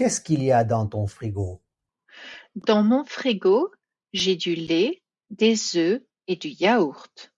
Qu'est-ce qu'il y a dans ton frigo? Dans mon frigo, j'ai du lait, des œufs et du yaourt.